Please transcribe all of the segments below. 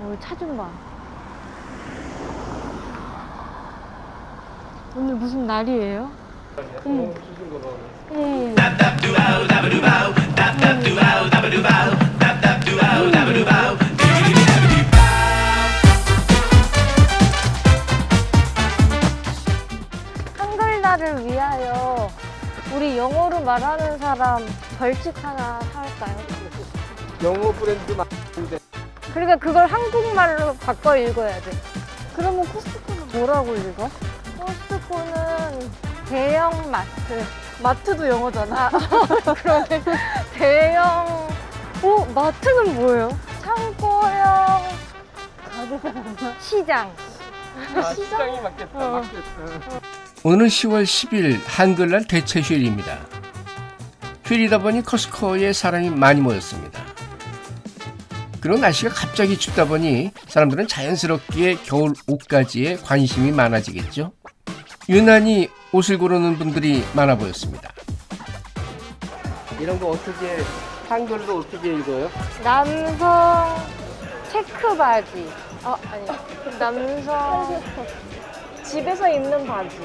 어, 차좀 봐. 오늘 무슨 날이에요? 한글날을 위하여 우리 영어로 말하는 사람 벌칙 하나 살까요? 영어 브랜드 많은데 그러니까 그걸 한국말로 바꿔 읽어야 돼. 그러면 코스트코는 뭐라고 읽어? 코스트코는 대형 마트. 마트도 영어잖아. 그러네. 대형. 오, 마트는 뭐예요? 창고형 시장. 아, 시장이 맞겠다 어. 맞겠다 오늘은 10월 10일 한글날 대체 휴일입니다. 휴일이다 보니 커스코에 사람이 많이 모였습니다. 그리고 날씨가 갑자기 춥다 보니 사람들은 자연스럽게 겨울 옷가지에 관심이 많아지겠죠. 유난히 옷을 고르는 분들이 많아 보였습니다. 이런 거 어떻게 한글로 어떻게 읽어요? 남성 체크 바지. 어, 아니. 남성 집에서 입는 바지.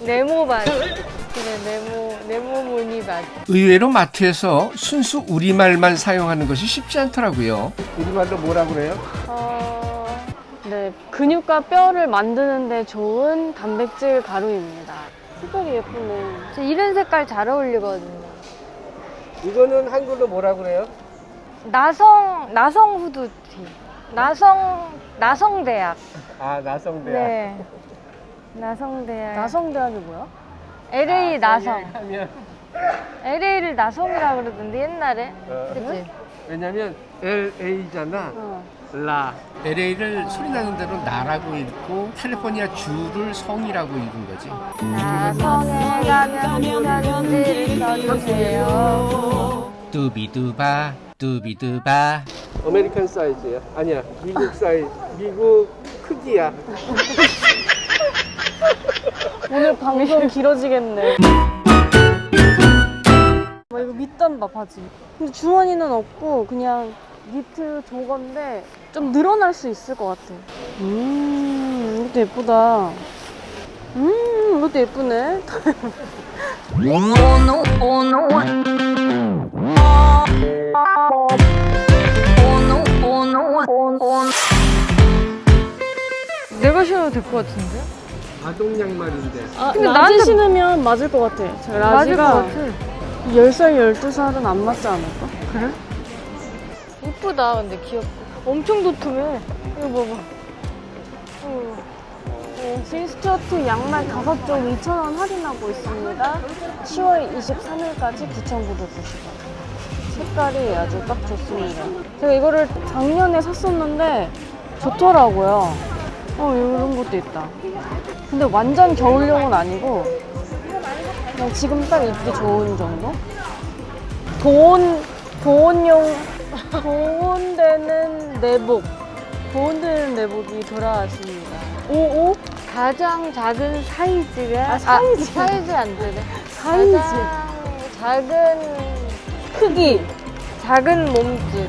네모 바지. 그래, 네모, 네모 무늬 바지. 의외로 마트에서 순수 우리말만 사용하는 것이 쉽지 않더라고요. 우리말로 뭐라 그래요? 어, 네, 근육과 뼈를 만드는데 좋은 단백질 가루입니다. 색깔이 예쁘네. 이런 색깔 잘 어울리거든요. 이거는 한글로 뭐라 그래요? 나성, 나성 후드티. 나성, 나성대학. 아 나성대학 네. 나성대학. 나성대학이 뭐야? LA 나성. 하면 LA를 나성이라 그러던데 옛날에. 어, 그치? 왜냐면 LA잖아 어. 라 LA를 소리 나는 대로 나라고 읽고 캘리포니아 주를 성이라고 읽은 거지. 나성에 가면 편지를 써주세요. 뚜비두바 뚜비두바 American 사이즈야 아니야 미국 사이즈 미국 크기야 오늘 방송 길어지겠네. 뭐 이거 밑단 봐 바지. 근데 주머니는 없고 그냥 니트 저건데 좀 늘어날 수 있을 것 같아. 음 이것도 예쁘다. 음 이것도 예쁘네. 신어도 될 것 같은데? 아동 양말인데 아, 근데 large 나한테- 신으면 맞을 것 같아. 저 맞을 것 large가 같아. 10살, 12살은 안 맞지 않을까? 그래? 이쁘다 근데 귀엽고 엄청 도톰해 이거 봐봐 어. 네, 진 스튜어트 양말 5종 2,000원 할인하고 있습니다. 10월 23일까지 9,990원. 색깔이 아주 딱 좋습니다. 제가 이거를 작년에 샀었는데 좋더라고요. 어, 이런 것도 있다. 근데 완전 겨울용은 아니고 그냥 지금 딱 입기 좋은 정도? 보온, 보온용, 보온되는 내복. 보온되는 내복이 돌아왔습니다. 오, 오? 가장 작은 사이즈가 아, 사이즈. 사이즈 안 되네 사이즈. 가장 작은 크기. 작은 몸집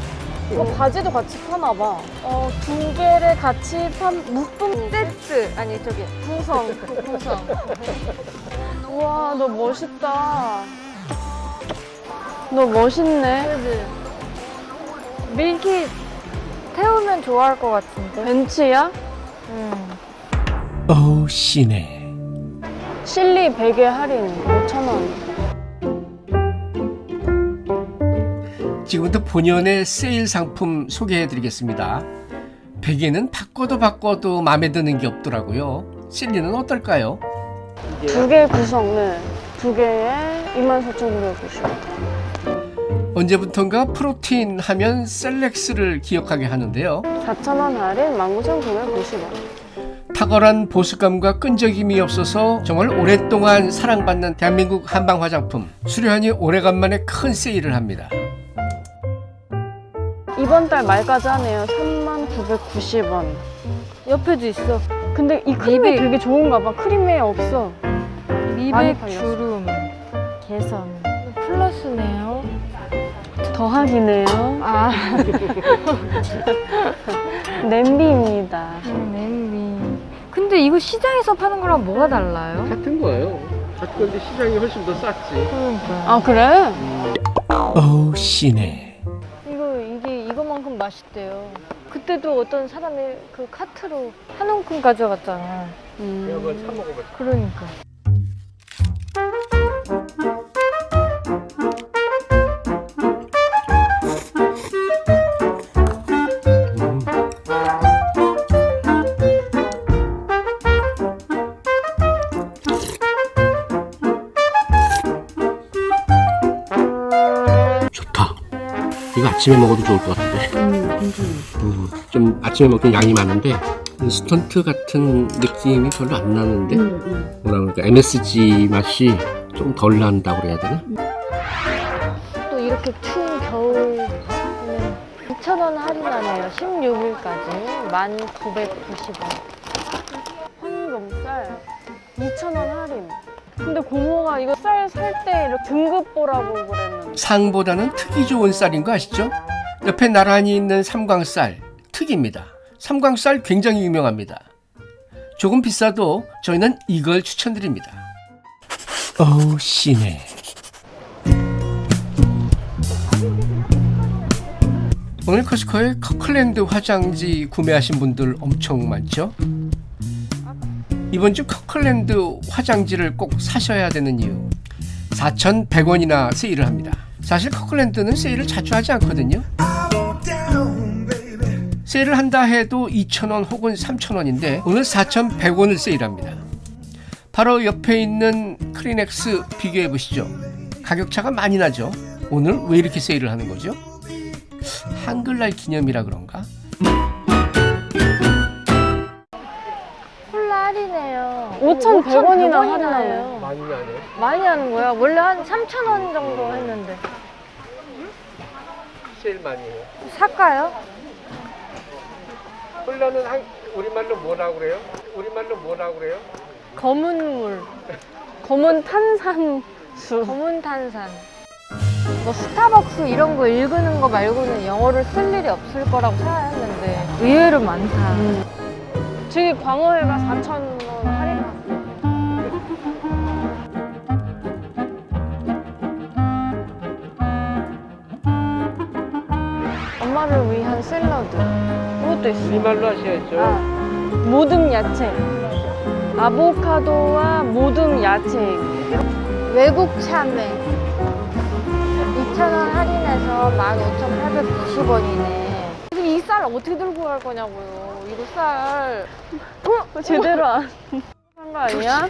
어, 바지도 같이 파나 봐. 어, 두 개를 같이 판 묶음 세트 아니 저기 구성. 구성 우와, 너 멋있다. 너 멋있네. 그지 밀키 태우면 좋아할 것 같은데 벤츠야? 음. 어우 씨네. 실리 베개 할인 5,000원. 지금부터 본연의 세일 상품 소개해 드리겠습니다. 베개는 바꿔도 바꿔도 마음에 드는 게 없더라고요. 실리는 어떨까요? 두 개 구성, 네. 두 개에 24,990원. 언제부턴가 프로틴 하면 셀렉스를 기억하게 하는데요. 4,000원 할인 19,990원. 탁월한 보습감과 끈적임이 없어서 정말 오랫동안 사랑받는 대한민국 한방 화장품 수려하니 오래간만에 큰 세일을 합니다. 이번 달 말까지 하네요. 39,990원. 옆에도 있어 근데 이 크림이 미백. 되게 좋은가 봐. 크림에 없어. 미백. 주름 개선. 플러스네요 더하기네요. 아, 냄비입니다. 냄비. 근데 이거 시장에서 파는 거랑 뭐가 달라요? 같은 거예요. 같은 건데 시장이 훨씬 더 쌌지. 그러니까. 아 그래? 어우 씨네. 맛있대요. 그때도 어떤 사람이 그 카트로 한 움큼 가져갔잖아. 음. 그러니까. 아침에 먹어도 좋을 것 같은데. 음, 좀 아침에 먹긴 양이 많은데 인스턴트 같은 느낌이 별로 안 나는데 뭐라 그럴까 MSG 맛이 좀 덜 난다고 그래야 되나? 또 이렇게 추운 겨울 2,000원 할인하네요. 16일까지 1,990원. 황금쌀 2,000원 할인. 근데 고모가 이거 쌀 살 때 이렇게 등급 보라고 그랬는데. 상보다는 특이 좋은 쌀인 거 아시죠? 옆에 나란히 있는 삼광쌀 특입니다. 삼광쌀 굉장히 유명합니다. 조금 비싸도 저희는 이걸 추천드립니다. 어우 씨네. 오늘 코스트코에 커클랜드 화장지 구매하신 분들 엄청 많죠? 이번 주 커클랜드 화장지를 꼭 사셔야 되는 이유 4,100원이나 세일을 합니다. 사실 커클랜드는 세일을 자주 하지 않거든요. 세일을 한다 해도 2,000원 혹은 3,000원인데 오늘 4,100원을 세일합니다. 바로 옆에 있는 크리넥스 비교해 보시죠. 가격차가 많이 나죠. 오늘 왜 이렇게 세일을 하는 거죠? 한글날 기념이라 그런가? 할인해요. 5,100원이나 5,100원이나 할인하네요. 많이 나네. 많이 하는 거야. 원래 한 3,000원 정도 했는데. 세일 많이 해요. 살까요? 콜라는 한, 우리말로 뭐라고 그래요? 우리말로 뭐라고 그래요? 검은 물. 검은 탄산수. 검은 탄산. 뭐 스타벅스 이런 거 읽는 거 말고는 영어를 쓸 일이 없을 거라고 생각했는데 의외로 많다. 음. 저기 광어회가 4,000원 할인. 엄마를 위한 샐러드. 이것도 있어. 우리말로 하셔야죠. 아, 모듬 야채. 아보카도와 모듬 야채. 외국 참외 2,000원 할인해서 15,890원이네. 이쌀 어떻게 들고 갈 거냐고요. 이거 쌀. 어? 제대로 안. 한 거 아니야?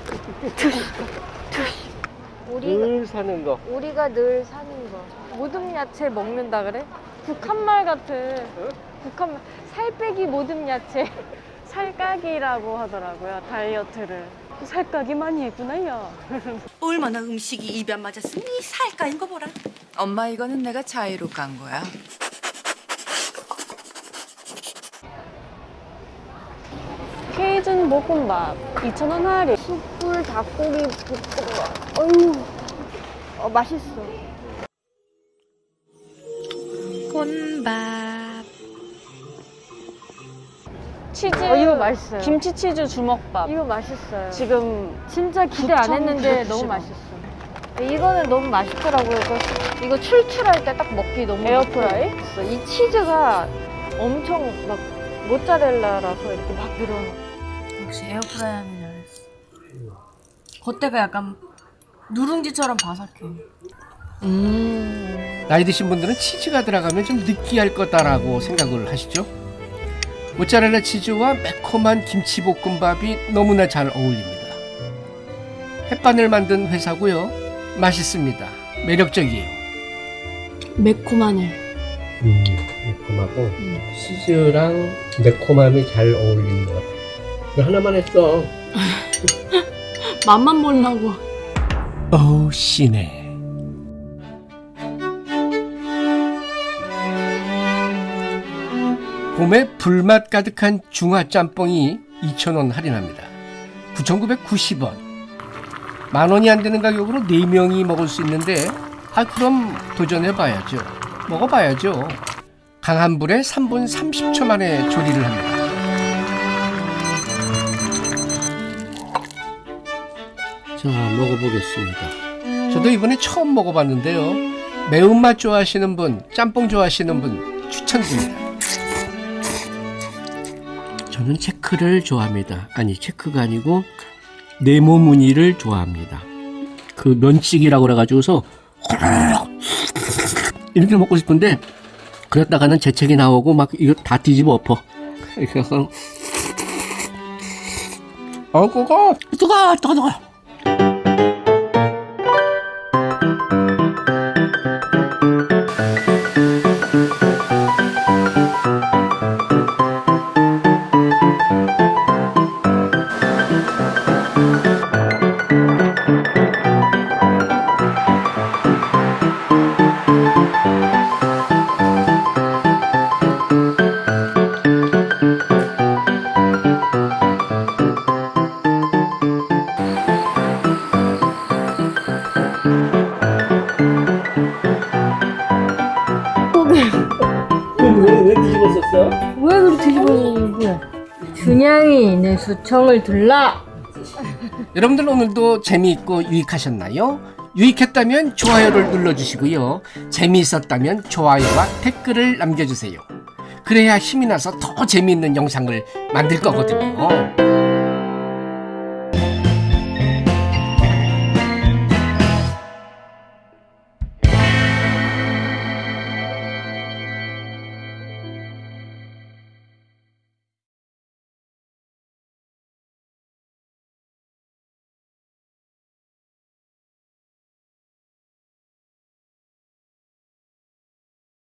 우리, 늘 사는 거. 우리가 늘 사는 거. 모듬 야채 먹는다 그래? 북한 말 같아. 북한 말. 살 빼기 모듬 야채. 살까기라고 하더라고요. 다이어트를. 살까기 많이 했구나, 야. 얼마나 음식이 입에 안 맞았으면 이 살까인 거 보라. 엄마 이거는 내가 자의로 깐 거야. 케이준 볶음밥 2,000원 할인. 숯불 닭고기 볶음밥. 어휴, 어, 맛있어. 혼밥. 치즈. 어, 이거 맛있어요. 김치 치즈 주먹밥. 이거 맛있어요. 지금 진짜 기대 안 했는데 9,990원. 너무 맛있어. 이거는 너무 맛있더라고요. 이거, 이거 출출할 때 딱 먹기 너무 에어프라이? 이 치즈가 엄청 막 모짜렐라라서 이렇게 막 늘어나. 역시 에어프라이 하면 잘했어. 겉대가 약간 누룽지처럼 바삭해. 나이 드신 분들은 치즈가 들어가면 좀 느끼할 거다라고 생각을 하시죠? 모짜렐라 치즈와 매콤한 김치볶음밥이 너무나 잘 어울립니다. 햇반을 만든 회사고요. 맛있습니다. 매력적이에요. 매콤하네. 음, 매콤하고 치즈랑 매콤함이 잘 어울리는 것 같아. 이거 하나만 했어. 맛만 보려고. 어우 씨네. 봄에 불맛 가득한 중화 짬뽕이 2,000원 할인합니다. 9,990원. 만 원이 안 되는 가격으로 4명이 먹을 수 있는데 아 그럼 도전해 봐야죠. 먹어봐야죠. 강한 불에 3분 30초 만에 조리를 합니다. 자, 먹어보겠습니다. 저도 이번에 처음 먹어봤는데요. 매운맛 좋아하시는 분, 짬뽕 좋아하시는 분 추천드립니다. 저는 체크를 좋아합니다. 아니, 체크가 아니고 네모 무늬를 좋아합니다. 그 면치기라고 그래가지고서 이렇게 먹고 싶은데 그랬다가는 재채기 나오고 막 이거 다 뒤집어 엎어. 이렇게 해서 어, 그거 뜨거, 뜨거, 뜨거. 왜, 왜 뒤집었었어? 왜 그렇게 거야? 준양이 내 수청을 들라. 여러분들 오늘도 재미있고 유익하셨나요? 유익했다면 좋아요를 눌러주시고요. 재미있었다면 좋아요와 댓글을 남겨주세요. 그래야 힘이 나서 더 재미있는 영상을 만들 거거든요.